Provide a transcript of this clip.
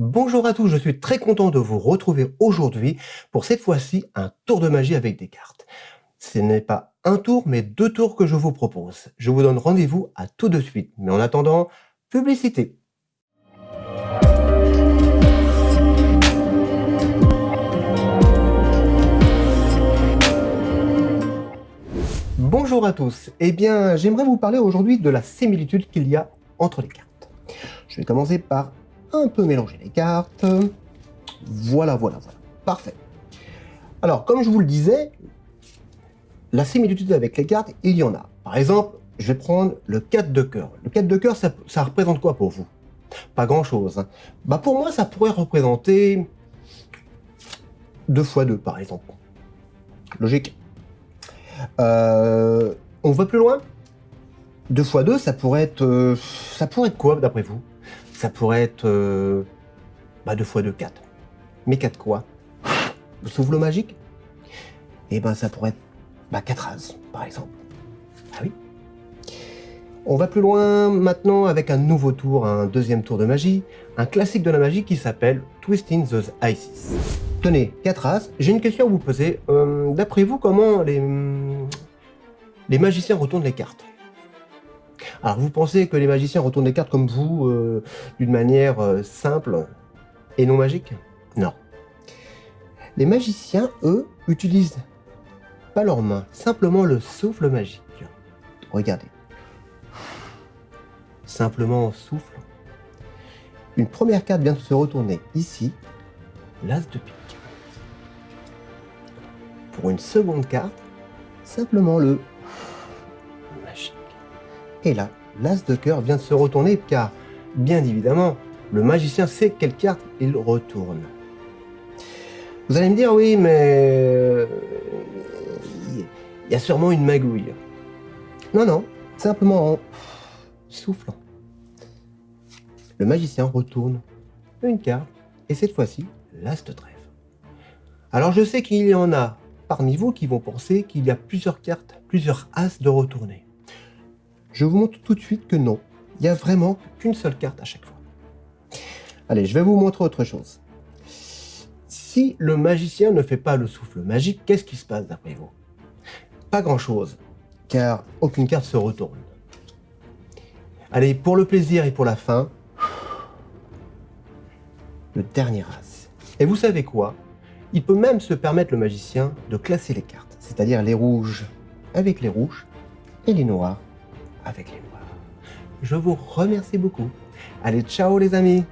Bonjour à tous, je suis très content de vous retrouver aujourd'hui pour cette fois-ci un tour de magie avec des cartes. Ce n'est pas un tour, mais deux tours que je vous propose. Je vous donne rendez-vous à tout de suite. Mais en attendant, publicité. Bonjour à tous. Eh bien, j'aimerais vous parler aujourd'hui de la similitude qu'il y a entre les cartes. Je vais commencer par un peu mélanger les cartes. Voilà, voilà, voilà. Parfait. Alors, comme je vous le disais, la similitude avec les cartes, il y en a. Par exemple, je vais prendre le 4 de cœur. Le 4 de cœur, ça, représente quoi pour vous? Pas grand-chose. Hein. Bah pour moi, ça pourrait représenter 2 x 2, par exemple. Logique. Euh, on va plus loin? 2 x 2, ça pourrait être, euh, ça pourrait être quoi, d'après vous? Ça pourrait être euh, bah, 2 fois 2, 4. Mais 4 quoi? Le souffle magique? Eh ben ça pourrait être bah, 4 as, par exemple. Ah oui On va plus loin maintenant avec un nouveau tour, un deuxième tour de magie, un classique de la magie qui s'appelle Twisting the Isis. Tenez, 4 as, j'ai une question à vous poser. Euh, d'après vous, comment les, les magiciens retournent les cartes? Alors vous pensez que les magiciens retournent les cartes comme vous, euh, d'une manière euh, simple et non magique? Non. Les magiciens, eux, utilisent pas leurs mains, simplement le souffle magique. Regardez. Simplement souffle. Une première carte vient de se retourner ici, l'as de pique. Pour une seconde carte, simplement le et là, l'as de cœur vient de se retourner car, bien évidemment, le magicien sait quelle carte il retourne. Vous allez me dire, oui, mais il y a sûrement une magouille. Non, non, simplement en soufflant. Le magicien retourne une carte, et cette fois-ci, l'as de trèfle. Alors je sais qu'il y en a parmi vous qui vont penser qu'il y a plusieurs cartes, plusieurs as de retourner. Je vous montre tout de suite que non, il n'y a vraiment qu'une seule carte à chaque fois. Allez, je vais vous montrer autre chose. Si le magicien ne fait pas le souffle magique, qu'est-ce qui se passe d'après vous? Pas grand-chose, car aucune carte se retourne. Allez, pour le plaisir et pour la fin, le dernier as. Et vous savez quoi? Il peut même se permettre, le magicien, de classer les cartes, c'est-à-dire les rouges avec les rouges et les noirs les noirs. Je vous remercie beaucoup. Allez, ciao les amis